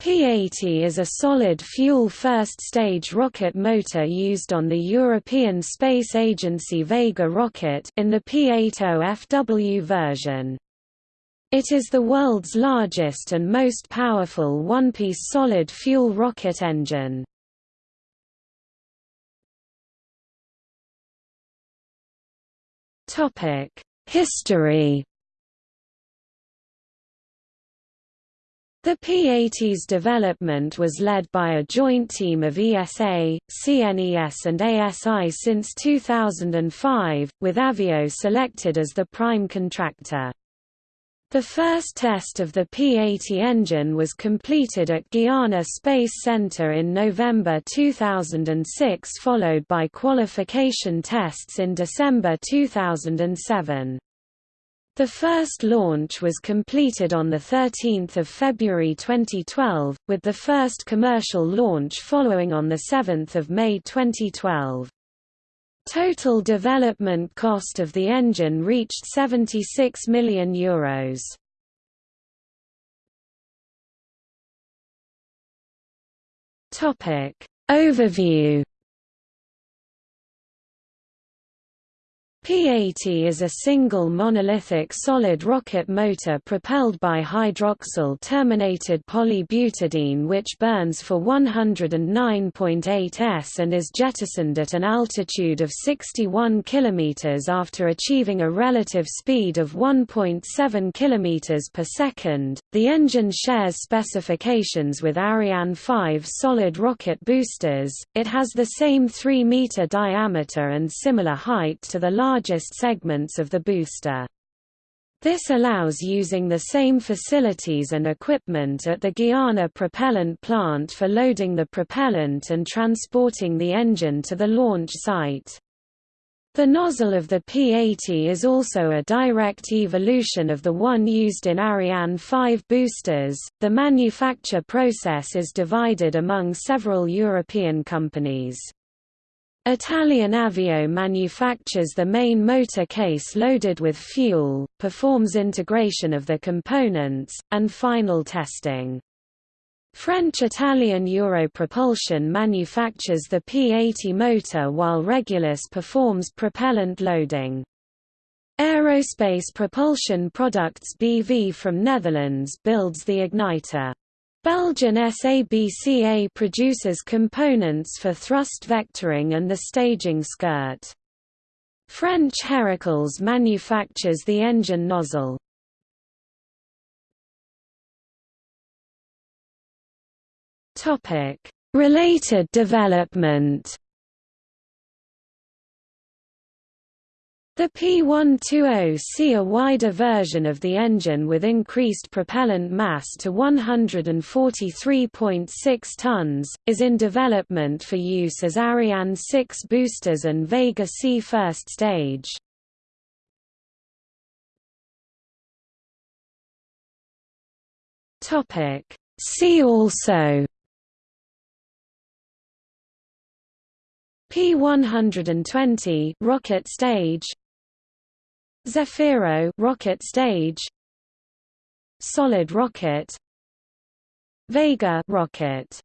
P-80 is a solid-fuel first-stage rocket motor used on the European Space Agency Vega rocket in the P-80FW version. It is the world's largest and most powerful one-piece solid-fuel rocket engine. History The P-80's development was led by a joint team of ESA, CNES and ASI since 2005, with Avio selected as the prime contractor. The first test of the P-80 engine was completed at Guiana Space Center in November 2006 followed by qualification tests in December 2007. The first launch was completed on 13 February 2012, with the first commercial launch following on 7 May 2012. Total development cost of the engine reached €76 million. Euros. Overview P-80 is a single monolithic solid rocket motor propelled by hydroxyl-terminated polybutadiene which burns for 109.8 s and is jettisoned at an altitude of 61 km after achieving a relative speed of 1.7 km per second. The engine shares specifications with Ariane 5 solid rocket boosters, it has the same 3 meter diameter and similar height to the large largest segments of the booster. This allows using the same facilities and equipment at the Guiana propellant plant for loading the propellant and transporting the engine to the launch site. The nozzle of the P-80 is also a direct evolution of the one used in Ariane 5 boosters. The manufacture process is divided among several European companies. Italian Avio manufactures the main motor case loaded with fuel, performs integration of the components, and final testing. French-Italian Europropulsion manufactures the P-80 motor while Regulus performs propellant loading. Aerospace Propulsion Products BV from Netherlands builds the igniter. Belgian SABCA produces components for thrust vectoring and the staging skirt. French Herakles manufactures the engine nozzle. Related development The P120C a wider version of the engine with increased propellant mass to 143.6 tons, is in development for use as Ariane 6 boosters and Vega C first stage. See also P120 rocket stage Zefiro rocket stage. Solid rocket. Vega rocket